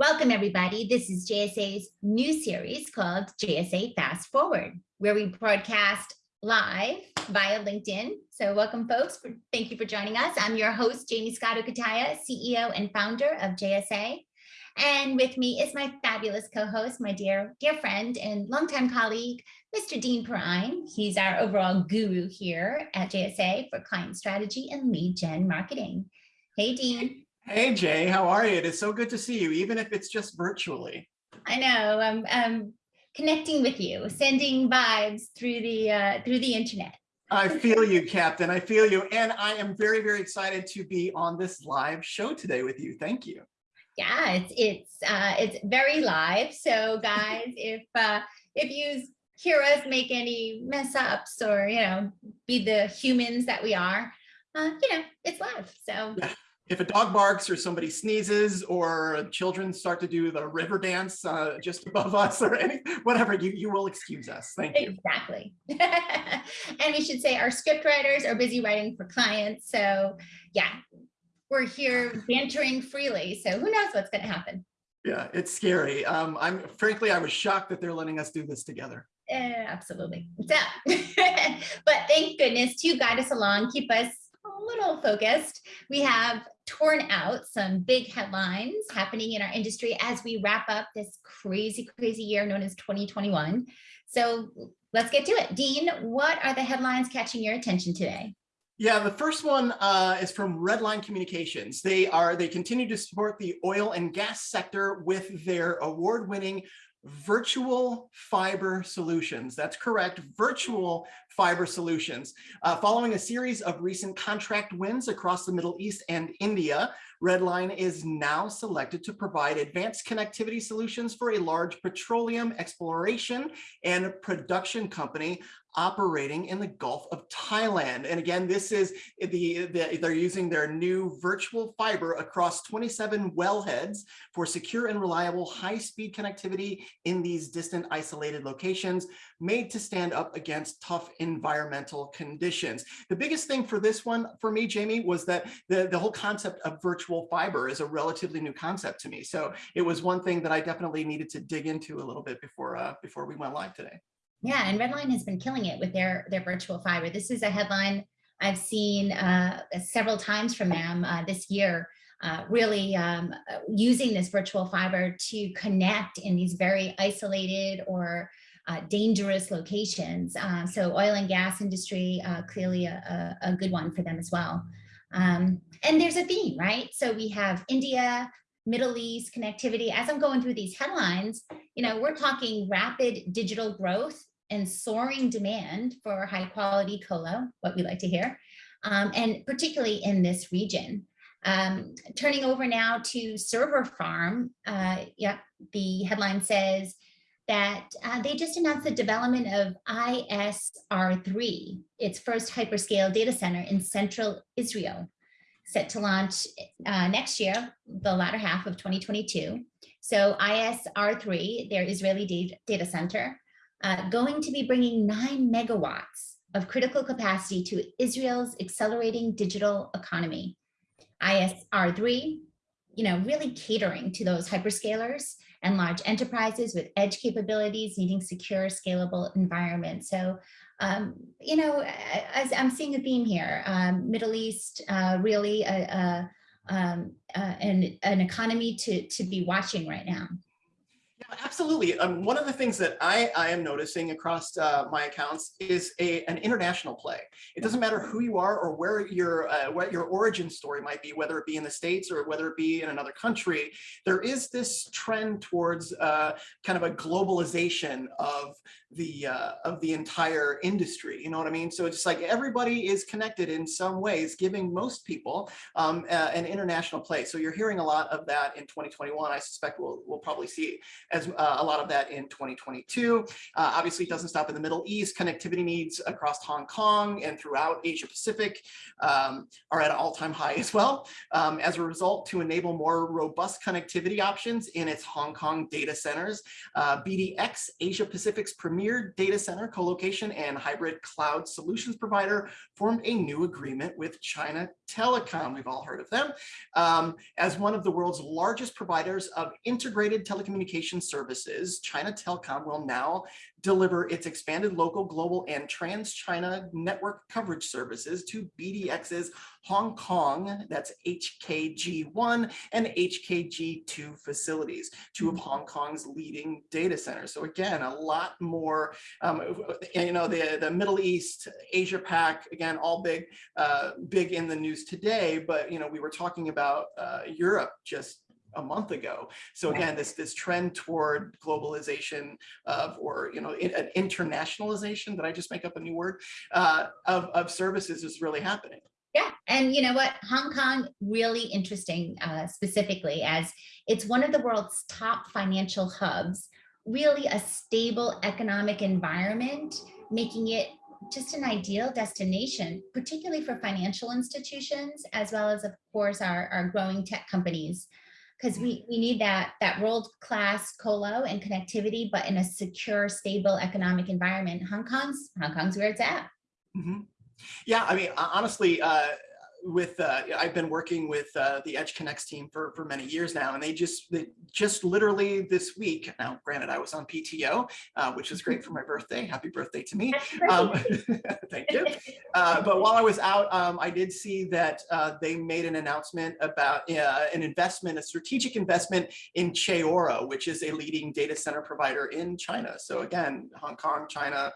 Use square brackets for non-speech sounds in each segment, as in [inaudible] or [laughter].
Welcome, everybody. This is JSA's new series called JSA Fast Forward, where we broadcast live via LinkedIn. So welcome, folks. Thank you for joining us. I'm your host, Jamie Scotto Cutaia, CEO and founder of JSA. And with me is my fabulous co-host, my dear, dear friend and longtime colleague, Mr. Dean Perrine. He's our overall guru here at JSA for client strategy and lead gen marketing. Hey, Dean. Hey Jay, how are you? It is so good to see you, even if it's just virtually. I know. I'm, I'm connecting with you, sending vibes through the uh, through the internet. I feel you, Captain. I feel you, and I am very, very excited to be on this live show today with you. Thank you. Yeah, it's it's uh, it's very live. So, guys, [laughs] if uh, if you hear us make any mess ups or you know be the humans that we are, uh, you know, it's live. So. [laughs] Yeah if a dog barks or somebody sneezes or children start to do the river dance uh, just above us or any, whatever, you, you will excuse us. Thank you. Exactly. [laughs] and we should say our script writers are busy writing for clients. So yeah, we're here bantering freely. So who knows what's going to happen. Yeah, it's scary. Um, I'm frankly, I was shocked that they're letting us do this together. Uh, absolutely. So, [laughs] but thank goodness to guide us along, keep us little focused. We have torn out some big headlines happening in our industry as we wrap up this crazy, crazy year known as 2021. So let's get to it. Dean, what are the headlines catching your attention today? Yeah, the first one uh, is from Redline Communications. They are they continue to support the oil and gas sector with their award-winning virtual fiber solutions. That's correct, virtual fiber solutions. Uh, following a series of recent contract wins across the Middle East and India, Redline is now selected to provide advanced connectivity solutions for a large petroleum exploration and production company operating in the Gulf of Thailand. And again, this is the, the, they're using their new virtual fiber across 27 wellheads for secure and reliable high-speed connectivity in these distant isolated locations made to stand up against tough environmental conditions. The biggest thing for this one for me, Jamie, was that the, the whole concept of virtual fiber is a relatively new concept to me. So it was one thing that I definitely needed to dig into a little bit before, uh, before we went live today. Yeah, and Redline has been killing it with their, their virtual fiber. This is a headline I've seen uh, several times from them uh, this year, uh, really um, using this virtual fiber to connect in these very isolated or uh, dangerous locations. Uh, so oil and gas industry, uh, clearly a, a, good one for them as well. Um, and there's a theme, right? So we have India, Middle East connectivity. As I'm going through these headlines, you know, we're talking rapid digital growth and soaring demand for high quality colo, what we like to hear, um, and particularly in this region. Um, turning over now to Serverfarm, uh, yeah, the headline says that uh, they just announced the development of ISR3, its first hyperscale data center in central Israel, set to launch uh, next year, the latter half of 2022. So ISR3, their Israeli data center, uh, going to be bringing nine megawatts of critical capacity to Israel's accelerating digital economy. ISR3, you know, really catering to those hyperscalers and large enterprises with edge capabilities needing secure, scalable environments. So, um, you know, as I'm seeing a theme here, um, Middle East, uh, really a, a, um, uh, an, an economy to, to be watching right now. Absolutely. Um, one of the things that I, I am noticing across uh, my accounts is a, an international play. It doesn't matter who you are or where your uh, what your origin story might be, whether it be in the States or whether it be in another country, there is this trend towards uh, kind of a globalization of the uh, of the entire industry. You know what I mean? So it's just like everybody is connected in some ways, giving most people um, an international play. So you're hearing a lot of that in 2021. I suspect we'll, we'll probably see as as uh, a lot of that in 2022. Uh, obviously, it doesn't stop in the Middle East. Connectivity needs across Hong Kong and throughout Asia Pacific um, are at an all-time high as well. Um, as a result, to enable more robust connectivity options in its Hong Kong data centers, uh, BDX, Asia Pacific's premier data center co-location and hybrid cloud solutions provider, formed a new agreement with China Telecom. We've all heard of them. Um, as one of the world's largest providers of integrated telecommunications services, China Telecom will now deliver its expanded local, global, and trans-China network coverage services to BDX's Hong Kong, that's HKG1 and HKG2 facilities, two of Hong Kong's leading data centers. So again, a lot more, um, you know, the, the Middle East, Asia Pac, again, all big, uh, big in the news today, but, you know, we were talking about uh, Europe just a month ago. So again, this this trend toward globalization of, or you know, an internationalization. Did I just make up a new word? Uh, of of services is really happening. Yeah, and you know what, Hong Kong really interesting uh, specifically as it's one of the world's top financial hubs. Really a stable economic environment, making it just an ideal destination, particularly for financial institutions, as well as, of course, our, our growing tech companies because we, we need that, that world-class colo and connectivity, but in a secure, stable economic environment. Hong Kong's, Hong Kong's where it's at. Mm -hmm. Yeah, I mean, honestly, uh, with uh, I've been working with uh, the EdgeConneX team for for many years now, and they just they just literally this week. Now, granted, I was on PTO, uh, which is great for my birthday. Happy birthday to me! Um, [laughs] thank you. Uh, but while I was out, um, I did see that uh, they made an announcement about uh, an investment, a strategic investment in Chayora, which is a leading data center provider in China. So again, Hong Kong, China,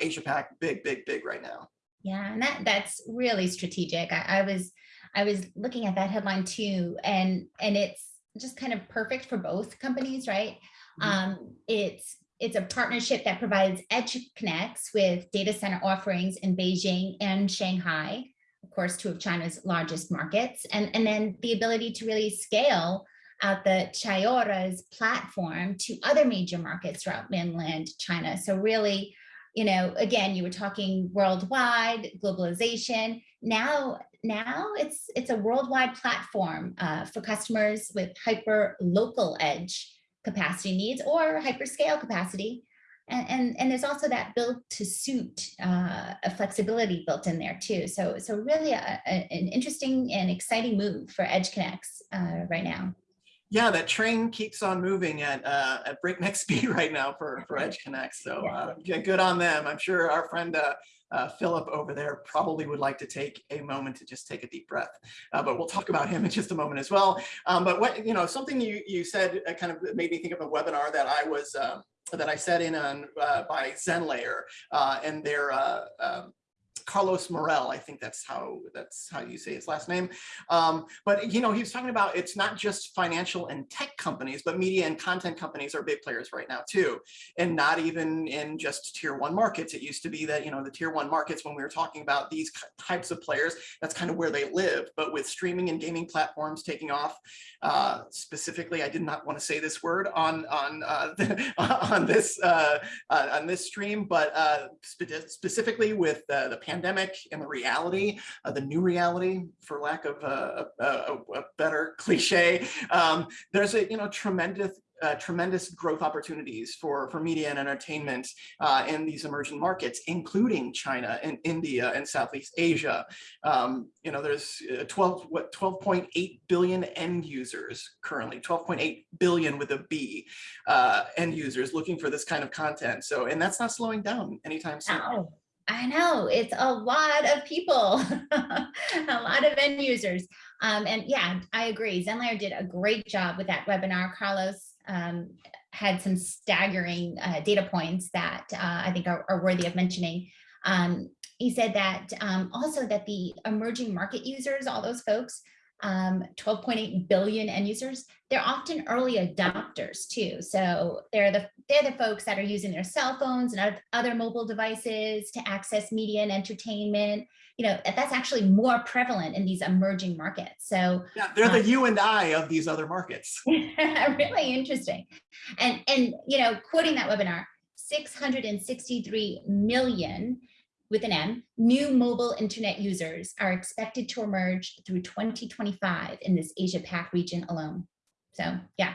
Asia Pac, big, big, big right now. Yeah, and that that's really strategic. I, I was I was looking at that headline too, and and it's just kind of perfect for both companies, right? Mm -hmm. Um, it's it's a partnership that provides Edge Connects with data center offerings in Beijing and Shanghai, of course, two of China's largest markets, and, and then the ability to really scale out the Chayora's platform to other major markets throughout mainland China. So really you know, again, you were talking worldwide globalization. Now, now it's it's a worldwide platform uh, for customers with hyper local edge capacity needs or hyperscale capacity. And, and, and there's also that built to suit uh, a flexibility built in there too. So, so really a, a, an interesting and exciting move for EdgeConneX uh, right now yeah, that train keeps on moving at uh, at breakneck [laughs] speed right now for for Edge Connect. So uh, yeah, good on them. I'm sure our friend uh, uh, Philip over there probably would like to take a moment to just take a deep breath. Uh, but we'll talk about him in just a moment as well. Um, but what you know, something you you said uh, kind of made me think of a webinar that I was um, that I sat in on uh, by ZenLayer uh, and their uh, um, Carlos Morel, I think that's how that's how you say his last name. Um, but you know, he was talking about it's not just financial and tech companies, but media and content companies are big players right now too, and not even in just tier one markets. It used to be that you know the tier one markets when we were talking about these types of players, that's kind of where they live. But with streaming and gaming platforms taking off, uh, specifically, I did not want to say this word on on uh, [laughs] on this uh, uh, on this stream, but uh, spe specifically with the pandemic pandemic and the reality, uh, the new reality, for lack of a, a, a better [laughs] cliche, um, there's a you know tremendous uh, tremendous growth opportunities for, for media and entertainment uh, in these emerging markets, including China and India and Southeast Asia. Um, you know, there's uh, 12, what, 12.8 billion end users currently, 12.8 billion with a B uh, end users looking for this kind of content. So, and that's not slowing down anytime soon. I know it's a lot of people, [laughs] a lot of end users. Um, and yeah, I agree. ZenLayer did a great job with that webinar. Carlos um, had some staggering uh, data points that uh, I think are, are, worthy of mentioning. Um, he said that um, also that the emerging market users, all those folks, um, 12.8 billion end users. They're often early adopters too. So they're the they're the folks that are using their cell phones and other mobile devices to access media and entertainment. You know, that's actually more prevalent in these emerging markets. So Yeah, they're the you and I of these other markets. [laughs] really interesting. And, and, you know, quoting that webinar, 663 million with an M, new mobile internet users are expected to emerge through 2025 in this Asia Pac region alone. So yeah,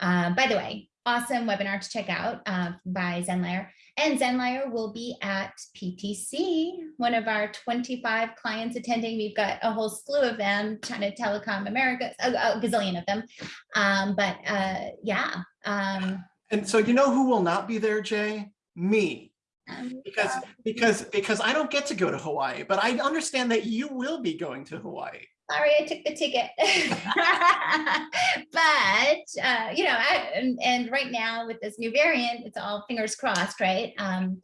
uh, by the way, awesome webinar to check out uh, by Zenlayer. And Zenlayer will be at PTC, one of our 25 clients attending. We've got a whole slew of them, China Telecom America, a, a gazillion of them. Um, but uh, yeah. Um, And so you know who will not be there, Jay? Me. Um, Because because because I don't get to go to Hawaii, but I understand that you will be going to Hawaii. sorry, I took the ticket. [laughs] but, uh, you know, I, and, and right now with this new variant, it's all fingers crossed, right? Um,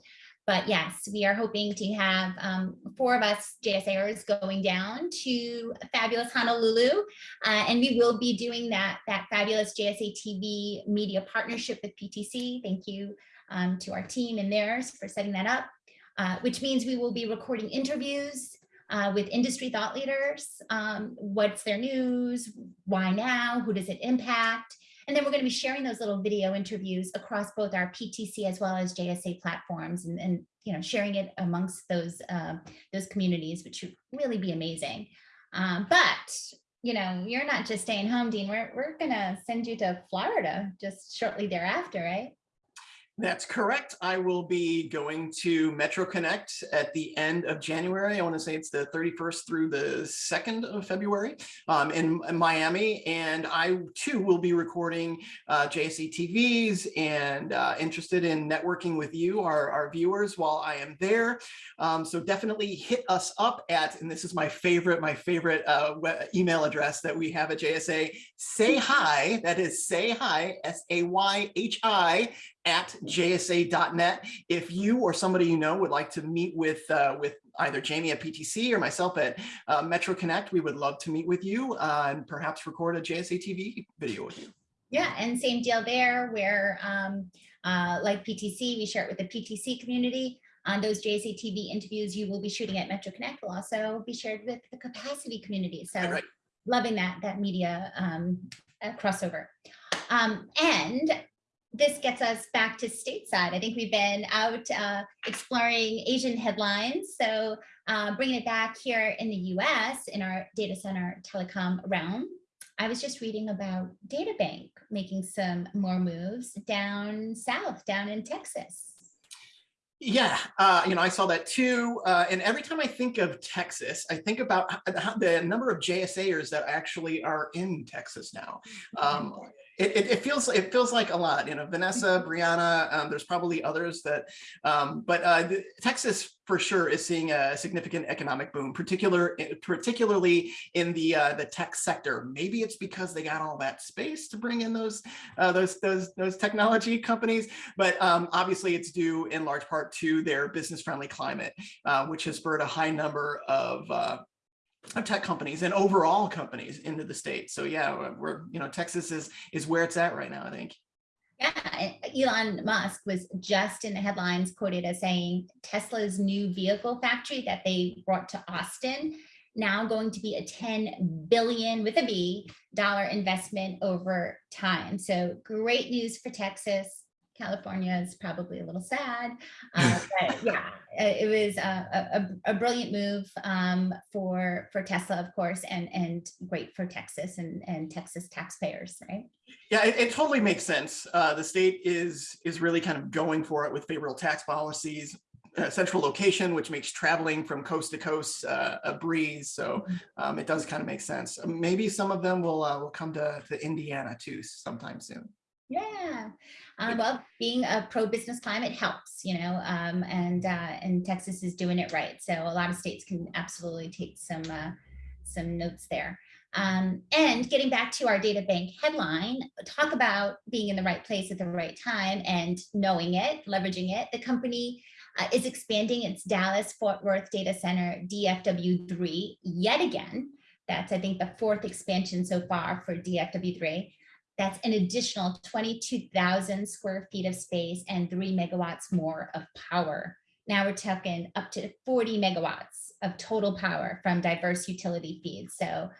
but yes, we are hoping to have um, four of us JSAers going down to fabulous Honolulu. Uh, and we will be doing that, that fabulous JSA TV media partnership with PTC. Thank you um, to our team and theirs for setting that up, uh, which means we will be recording interviews uh, with industry thought leaders. Um, what's their news? Why now? Who does it impact? And then we're going to be sharing those little video interviews across both our PTC as well as JSA platforms and, and you know, sharing it amongst those, uh, those communities, which would really be amazing. Um, but, you know, you're not just staying home, Dean. We're, we're going to send you to Florida just shortly thereafter, right? That's correct. I will be going to Metro Connect at the end of January. I want to say it's the 31st through the 2nd of February um, in, in Miami. And I too will be recording uh, JSA TVs and uh, interested in networking with you, our, our viewers, while I am there. Um, so definitely hit us up at, and this is my favorite, my favorite uh, email address that we have at JSA, say hi, that is say hi, S-A-Y-H-I, at jsa.net. If you or somebody you know would like to meet with uh, with either Jamie at PTC or myself at uh, Metro Connect, we would love to meet with you uh, and perhaps record a JSA TV video with you. Yeah, and same deal there where um, uh, like PTC, we share it with the PTC community. On those JSA TV interviews you will be shooting at Metro Connect will also be shared with the capacity community. So Right. loving that, that media um, crossover. Um, and this gets us back to stateside. I think we've been out uh, exploring Asian headlines. So uh, bringing it back here in the US in our data center telecom realm. I was just reading about DataBank making some more moves down south, down in Texas. Yeah, uh, you know, I saw that too. Uh, and every time I think of Texas, I think about the number of JSAers that actually are in Texas now. Um, it, it, it feels it feels like a lot, you know, Vanessa, Brianna, um, there's probably others that, um, but uh, the, Texas for sure is seeing a significant economic boom, particular, particularly in the uh, the tech sector. Maybe it's because they got all that space to bring in those uh, those those those technology companies, but um, obviously it's due in large part to their business friendly climate, uh, which has spurred a high number of uh, of tech companies and overall companies into the state. So yeah, we're, you know, Texas is, is where it's at right now, I think. Yeah, Elon Musk was just in the headlines quoted as saying Tesla's new vehicle factory that they brought to Austin now going to be a 10 billion with a B dollar investment over time. So great news for Texas. California is probably a little sad, [laughs] uh, but yeah, it was a, a, a brilliant move um, for for Tesla, of course, and and great for Texas and and Texas taxpayers, right? Yeah, it, it totally makes sense. Uh, the state is is really kind of going for it with favorable tax policies, uh, central location, which makes traveling from coast to coast uh, a breeze. So um, it does kind of make sense. Maybe some of them will uh, will come to, to Indiana too sometime soon. Yeah, um, well, being a pro-business climate helps, you know, um, and uh, and Texas is doing it right. So a lot of states can absolutely take some uh, some notes there. Um, and getting back to our DataBank headline, talk about being in the right place at the right time and knowing it, leveraging it. The company uh, is expanding its Dallas Fort Worth data center DFW3 yet again. That's, I think, the fourth expansion so far for DFW3. That's an additional 22,000 square feet of space and three megawatts more of power. Now we're talking up to 40 megawatts of total power from diverse utility feeds. So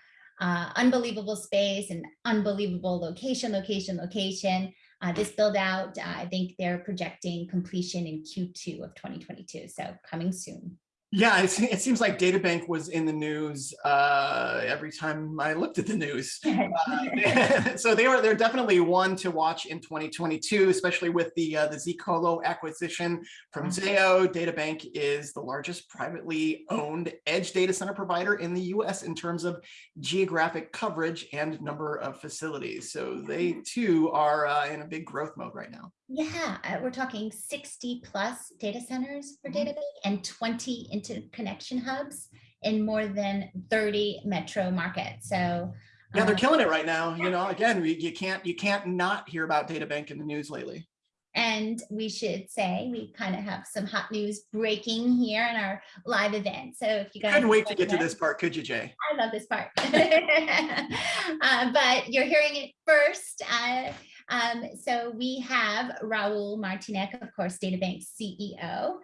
uh, unbelievable space and unbelievable location, location, location. Uh, this build out, uh, I think they're projecting completion in Q2 of 2022. So coming soon. Yeah, it, it seems like DataBank was in the news uh, every time I looked at the news. [laughs] Uh, [laughs] so they are they're definitely one to watch in 2022, especially with the uh, the Zcolo acquisition from Mhm. Zayo. DataBank is the largest privately owned edge data center provider in the U.S. in terms of geographic coverage and number of facilities. So they too are uh, in a big growth mode right now. Yeah, uh, we're talking 60 plus data centers for Mhm. DataBank and 20 interconnection hubs in more than 30 metro markets. So Yeah, they're uh, killing it right now. You know, again, we, you can't you can't not hear about DataBank in the news lately. And we should say we kind of have some hot news breaking here in our live event. So if you guys Couldn't wait to get to this part, could you, Jay? I love this part. [laughs] Uh, but you're hearing it first. Uh, um, so we have Raul Martynek, of course, DataBank CEO.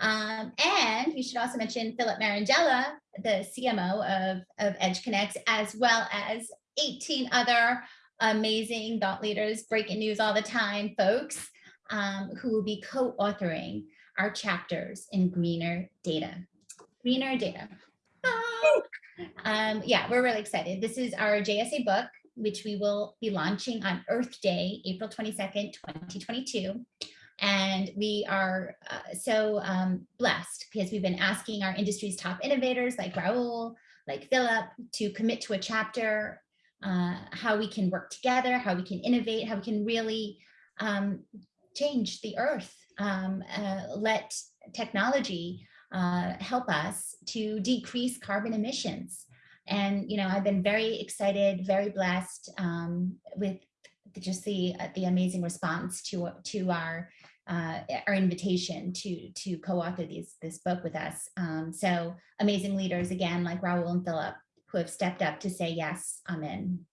Um, and we should also mention Philip Marangella, the CMO of, of EdgeConneX, as well as 18 other amazing thought leaders, breaking news all the time, folks, um, who will be co-authoring our chapters in Greener Data. Greener Data. Um, yeah, we're really excited. This is our JSA book, which we will be launching on Earth Day, April 22nd, 2022. And we are uh, so um, blessed because we've been asking our industry's top innovators like Raul, like Philip, to commit to a chapter, uh, how we can work together, how we can innovate, how we can really um, change the earth, um, uh, let technology uh, help us to decrease carbon emissions. And, you know, I've been very excited, very blessed um, with the- just the, uh, the amazing response to, to our, uh, our invitation to, to co-author this book with us. Um, so amazing leaders, again, like Raul and Philip, who have stepped up to say, yes, I'm in.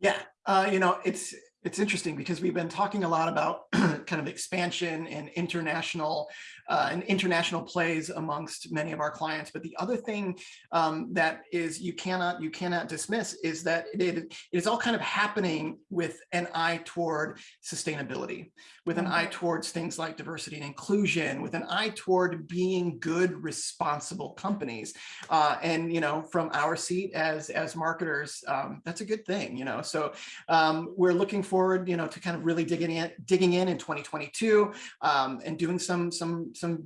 Yeah, uh, you know, it's it's interesting because we've been talking a lot about [clears throat] kind of expansion and international uh, and international plays amongst many of our clients. But the other thing um, that is you cannot you cannot dismiss is that it, it is all kind of happening with an eye toward sustainability, with an eye towards things like diversity and inclusion, with an eye toward being good, responsible companies. Uh, and you know, from our seat as as marketers, um, that's a good thing. You know, so um, we're looking forward, you know, to kind of really digging in, digging in in 2022 um, and doing some some some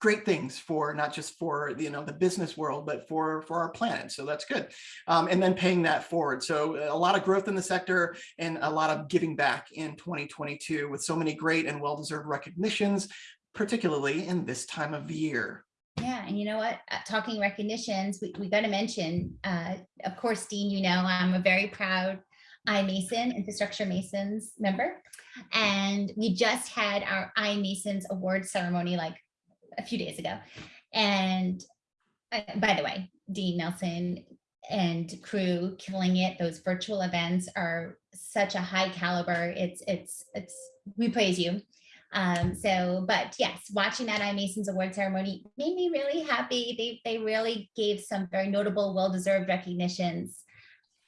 great things for not just for you know the business world but for for our planet. So that's good. Um, and then paying that forward. So a lot of growth in the sector and a lot of giving back in 2022 with so many great and well-deserved recognitions particularly in this time of year. Yeah, and you know what? Uh, Talking recognitions, we, we got to mention, uh, of course, Dean, you know, I'm a very proud iMason, Infrastructure Masons member. And we just had our iMasons award ceremony like a few days ago. And uh, by the way, Dean Nelson and crew killing it. Those virtual events are such a high caliber. It's, it's, it's, we praise you. Um, so, but yes, watching that iMasons award ceremony made me really happy. They, they really gave some very notable, well-deserved recognitions.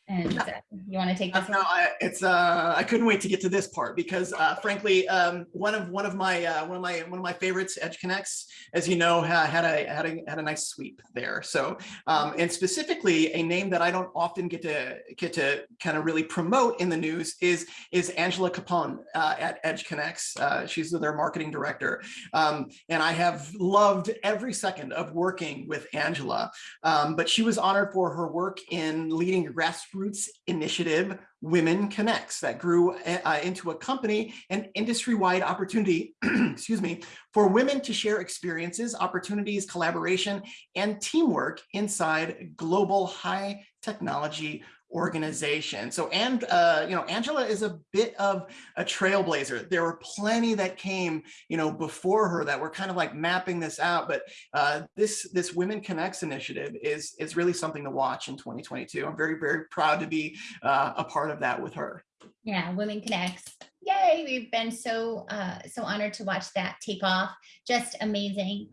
And uh, you want to take Uh, this? No. I, it's uh, I couldn't wait to get to this part because uh, frankly, um, one of one of my uh, one of my one of my favorites, EdgeConneX, as you know, ha- had a had a had a nice sweep there. So um, and specifically, a name that I don't often get to get to kind of really promote in the news is is Angela Capone uh, at EdgeConneX. Uh, she's their marketing director, um, and I have loved every second of working with Angela. Um, but she was honored for her work in leading a grassroots initiative, Women Connects, that grew uh, into a company and industry-wide opportunity, [clears throat] excuse me, for women to share experiences, opportunities, collaboration, and teamwork inside global high technology organization. So, and, uh, you know, Angela is a bit of a trailblazer. There were plenty that came, you know, before her that were kind of like mapping this out. But uh, this, this Women Connects initiative is, is really something to watch in 2022. I'm very, very proud to be uh, a part of that with her. Yeah, Women Connects. Yay, we've been so, uh, so honored to watch that take off. Just amazing.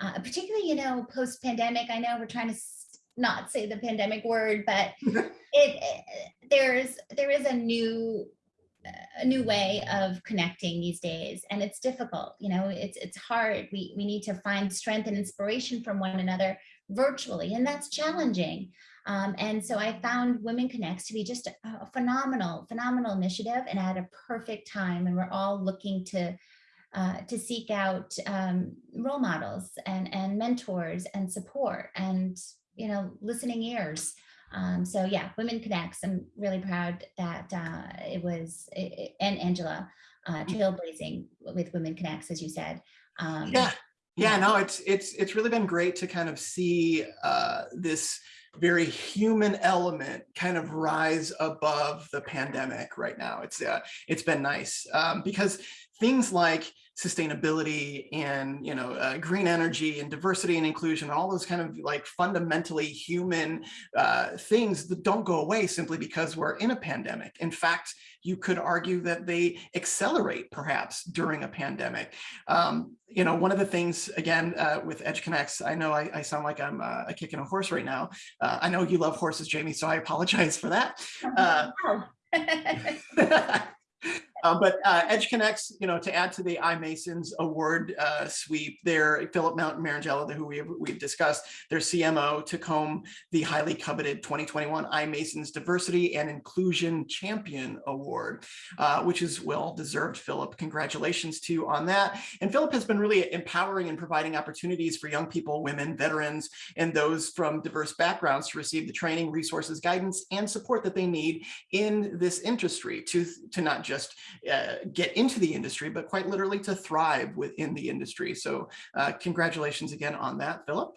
Uh, particularly, you know, post-pandemic, I know we're trying to not say the pandemic word, but [laughs] it, it there's there is a new a new way of connecting these days and it's difficult you know it's it's hard. We we need to find strength and inspiration from one another virtually and that's challenging. Um, and so i found women connects to be just a, a phenomenal phenomenal initiative and at a perfect time and we're all looking to uh, to seek out um, role models and and mentors and support and you know listening ears um, so yeah, Women Connects. I'm really proud that uh, it was it, and Angela uh, trailblazing with Women Connects, as you said. Um, Yeah, yeah, no, it's it's it's really been great to kind of see uh, this very human element kind of rise above the pandemic right now. It's uh, it's been nice um, because things like sustainability and you know uh, green energy and diversity and inclusion all those kind of like fundamentally human uh, things that don't go away simply because we're in a pandemic. In fact you could argue that they accelerate perhaps during a pandemic. Um, you know one of the things again uh, with EdgeConneX i know i, I sound like i'm uh, kicking a horse right now. Uh, i know you love horses jamie so i apologize for that. [laughs] Uh, [laughs] [laughs] Uh, but uh, EdgeConneX, you know, to add to the iMasons award uh, sweep, there, Philip Mount Marangella, who we have, we've discussed, their CMO took home the highly coveted 2021 iMasons Diversity and Inclusion Champion Award, uh, which is well deserved, Philip. Congratulations to you on that. And Philip has been really empowering and providing opportunities for young people, women, veterans, and those from diverse backgrounds to receive the training, resources, guidance, and support that they need in this industry to, to not just uh, get into the industry, but quite literally to thrive within the industry. So uh, congratulations again on that, Philip.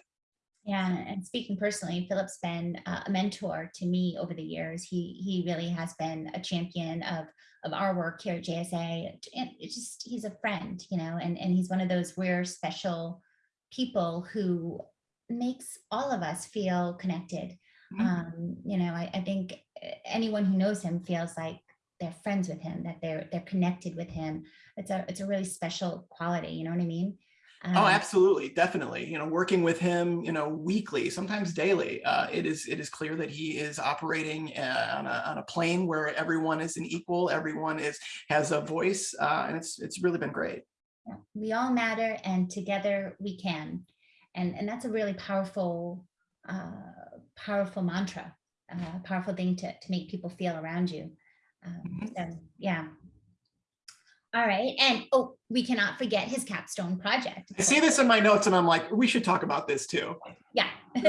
Yeah, and speaking personally, Philip's been uh, a mentor to me over the years. He he really has been a champion of of our work here at JSA. And it's just he's a friend, you know, and and he's one of those rare special people who makes all of us feel connected. Mhm. Um, you know, I, I think uh, anyone who knows him feels like they're friends with him, that they're they're connected with him. It's a it's a really special quality. You know what I mean? Oh, Um, absolutely, definitely. You know, working with him, you know, weekly, sometimes daily, uh, it is it is clear that he is operating uh, on a on a plane where everyone is an equal, everyone is has a voice, uh, and it's it's really been great. We all matter and together we can and and that's a really powerful uh powerful mantra uh powerful thing to to make people feel around you um, Mhm. so yeah all right and oh we cannot forget his capstone project I see this in my notes, and I'm like, we should talk about this too. yeah [laughs] go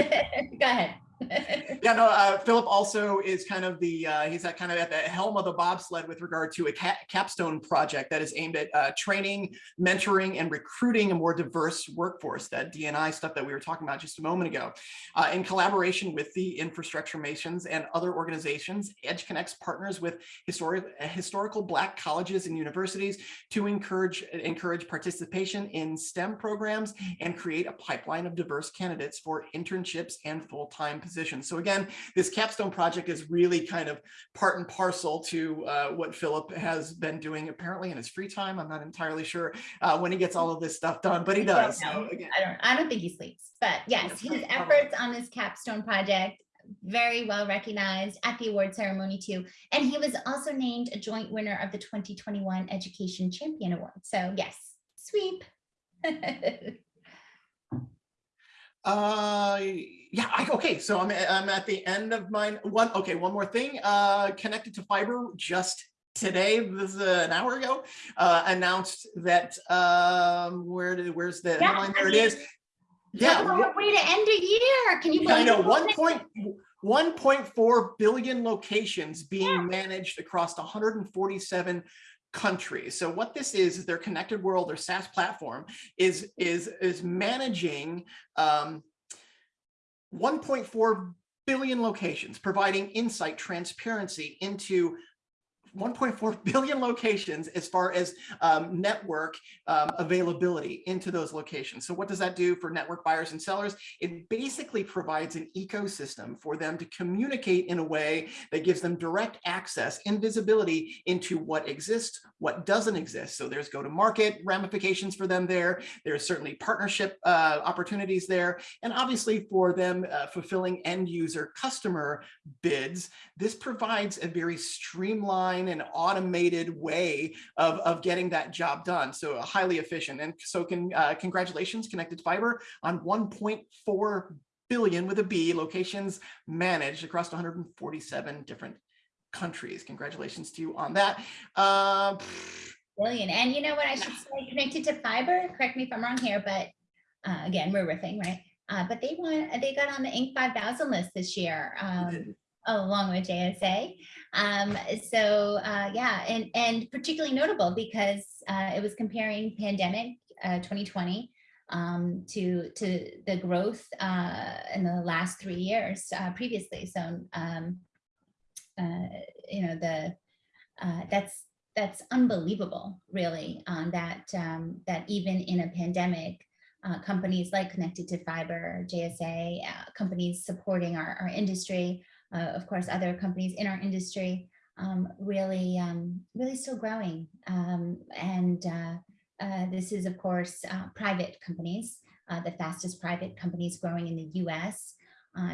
ahead [laughs] Yeah, no, uh, Philip also is kind of the, uh, he's at kind of at the helm of the bobsled with regard to a ca- capstone project that is aimed at uh, training, mentoring, and recruiting a more diverse workforce, that DNI stuff that we were talking about just a moment ago. Uh, in collaboration with the Infrastructure Masons and other organizations, EdgeConneX partners with historic, historical Black colleges and universities to encourage, encourage participation in STEM programs and create a pipeline of diverse candidates for internships and full-time positions. So again, this capstone project is really kind of part and parcel to uh, what Philip has been doing apparently in his free time. I'm not entirely sure uh, when he gets all of this stuff done, but he does. So again, I don't I don't think he sleeps but yes his efforts on this capstone project very well recognized at the award ceremony too. And he was also named a joint winner of the 2021 education champion award. So yes sweep. [laughs] Uh, yeah, I, okay, so I'm, I'm at the end of mine. One, okay, one more thing, uh, Connected2Fiber just today, this is uh, an hour ago, uh, announced that, um, where did, where's the Yeah, headline? I There it mean, is. Talk Yeah, a way to end a year can you I believe know, one point, one point four billion locations being Yeah. managed across hundred and forty-seven countries. So what this is, is their connected world, their SaaS platform is, is, is managing um, 1.4 billion locations, providing insight, transparency into 1.4 [laughs] billion locations as far as um, network um, availability into those locations. So what does that do for network buyers and sellers? It basically provides an ecosystem for them to communicate in a way that gives them direct access and visibility into what exists, what doesn't exist. So there's go to market ramifications for them there. There's certainly partnership uh, opportunities there. And obviously for them uh, fulfilling end user customer bids, this provides a very streamlined and automated way of, of getting that job done. So highly efficient. And so can, uh, congratulations, Connected Fiber on 1.4 billion with a B locations managed across 147 different countries. Congratulations to you on that. Uh, Brilliant. And you know what I should say, Connected2Fiber, correct me if I'm wrong here, but uh, again, we're riffing, right? Uh, but they want, they got on the Inc. 5000 list this year, um, along with JSA. Um, so uh, yeah, and, and particularly notable because uh, it was comparing pandemic uh, 2020 um, to, to the growth uh, in the last three years uh, previously. So, um, uh, you know, the that's that's unbelievable, really, that um, that even in a pandemic, uh, companies like Connected2Fiber, JSA, uh, companies supporting our, our industry, uh, of course, other companies in our industry, um, really, um, really still growing. Um, and uh, uh, this is, of course, uh, private companies, uh, the fastest private companies growing in the US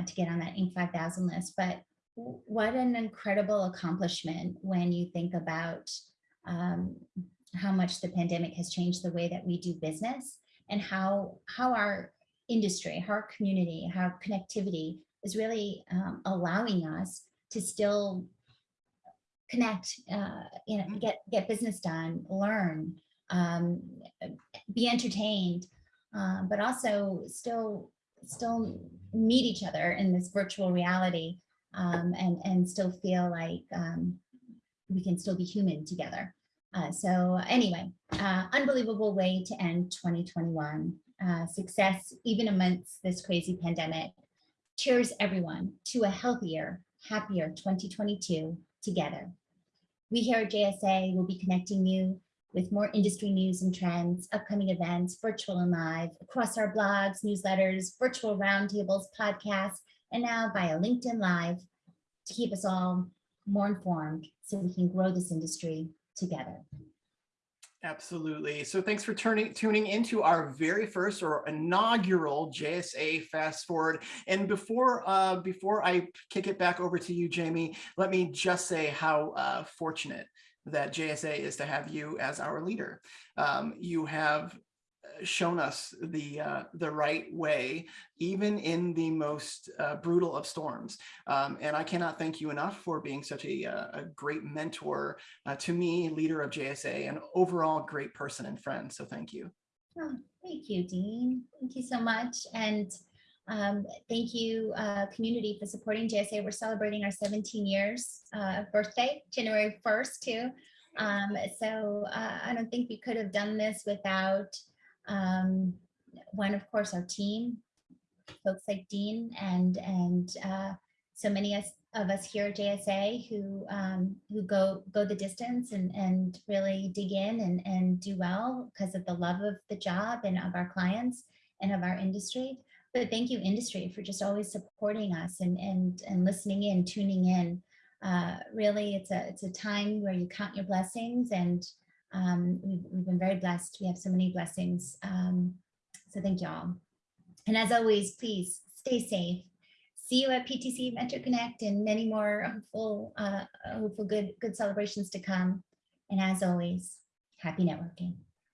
to get on that Inc. 5000 list. But what an incredible accomplishment when you think about um, how much the pandemic has changed the way that we do business and how, how our industry, how our community, how connectivity is really um, allowing us to still connect, uh, you know, Mhm. get get business done, learn, um, be entertained, um, but also still still meet each other in this virtual reality um, and and still feel like um, we can still be human together. Uh, so anyway, uh, unbelievable way to end 2021. Uh, success even amidst this crazy pandemic. Cheers everyone to a healthier, happier 2022 together. We here at JSA will be connecting you with more industry news and trends, upcoming events, virtual and live, across our blogs, newsletters, virtual roundtables, podcasts, and now via LinkedIn Live to keep us all more informed so we can grow this industry together. Absolutely. So thanks for turning tuning into our very first or inaugural JSA Fast Forward. And before uh, before I kick it back over to you, Jamie, let me just say how uh, fortunate that JSA is to have you as our leader. Um, you have shown us the uh, the right way, even in the most uh, brutal of storms. Um, and I cannot thank you enough for being such a, uh, a great mentor uh, to me, leader of JSA, and overall great person and friend. So thank you. Oh, thank you, Dean. Thank you so much. And um, thank you, uh, community, for supporting JSA. We're celebrating our 17 years uh, birthday, January 1st, too. Um, so I don't think we could have done this without um, one, of course, our team, folks like Dean and and uh, so many of us here at JSA who um, who go go the distance and and really dig in and and do well because of the love of the job and of our clients and of our industry. But thank you, industry, for just always supporting us and and and listening in, tuning in. Uh, really, it's a it's a time where you count your blessings and um, we've, we've been very blessed. We have so many blessings. Um, so thank you all. And as always, please stay safe. See you at PTC Metro Connect and many more hopeful, uh, hopeful good, good celebrations to come. And as always, happy networking.